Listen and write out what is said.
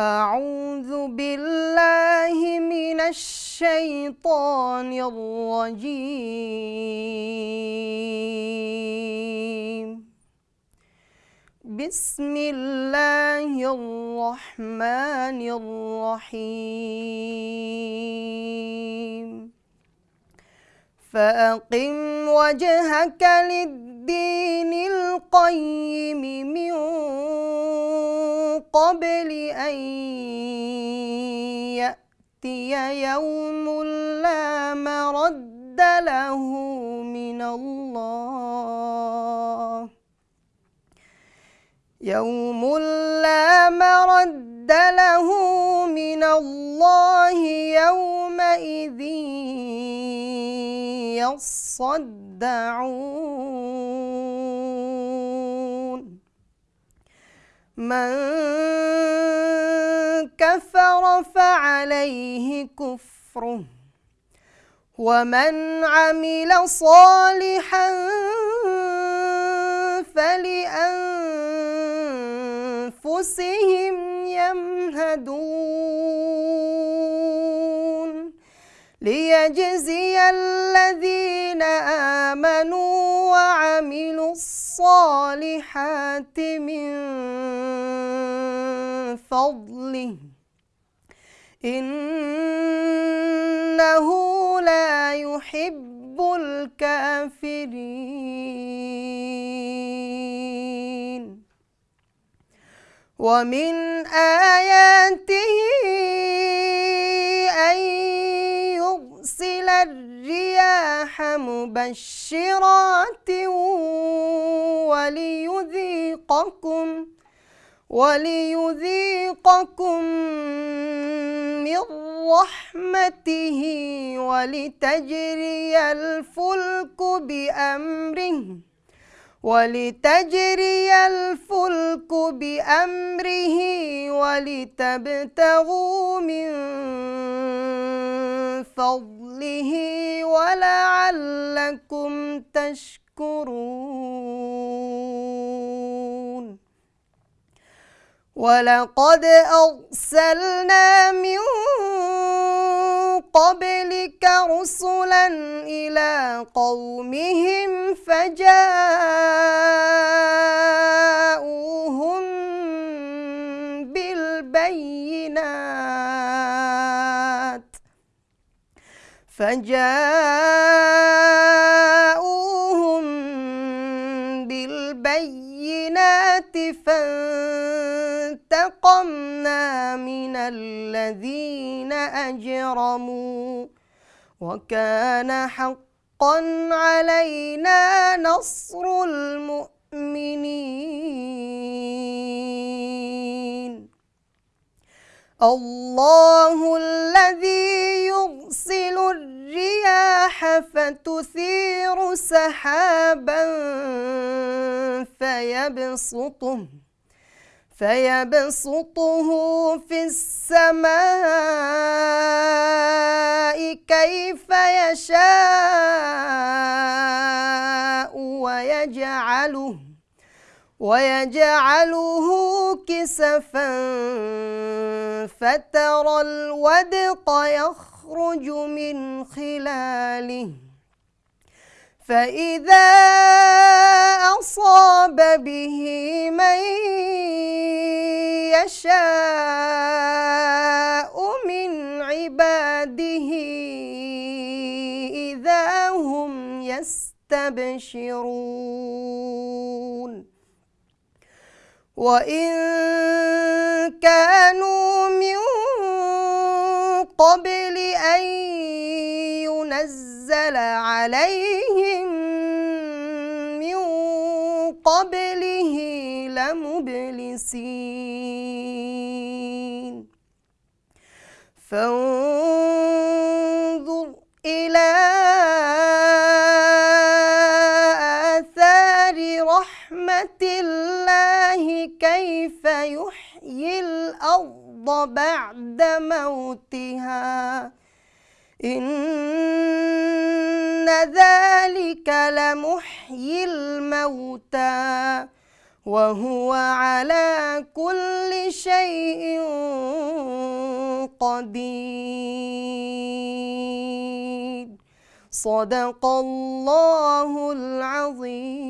أعوذ بالله من الشيطان الرجيم. بسم الله الرحمن الرحيم. فأقم وجهك للدين القيم من قبل أن يأتي يوم لا مرد له من الله. يوم لا مرد له من الله يومئذ يصدعون. من كفر فعليه كفره ومن عمل صالحا فلأنفسهم يمهدون ليجزي الذين آمنوا وعملوا الصالحات من فضله. إنه لا يحب الكافرين. ومن آياته أن يرسل الرياح مبشرات وليذيقكم وليذيقكم من رحمته ولتجري الفلك بأمره ولتجري الفلك بأمره ولتبتغوا من فضله ولعلكم تشكرون. ولقد أرسلنا من قبلك رسلا إلى قومهم فجاءوهم بالبينات فجاءوهم بالبينات فانتقمنا من الذين أجرموا وكان حقا علينا نصر المؤمنين. الله الذي يرسل الرياح فتثير سحابا فيبسطه فيبسطه في السماء كيف يشاء ويجعله ويجعله كسفا فترى الودق يخرج من خلاله. فإذا به من يشاء من عباده إذا هم يستبشرون. وإن كانوا من قبل أن ينزل عليهم قبله لمبلسين. فانظر إلى آثار رحمة الله كيف يحيي الأرض بعد موتها. إن ذلك لمحيي الموتى وهو على كل شيء قدير. صدق الله العظيم.